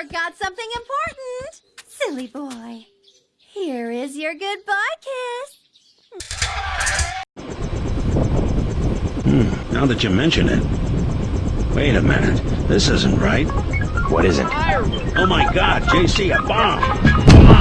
forgot something important. Silly boy. Here is your goodbye kiss. Hmm, Now that you mention it. Wait a minute. This isn't right. What is it? Oh my god, JC, a bomb!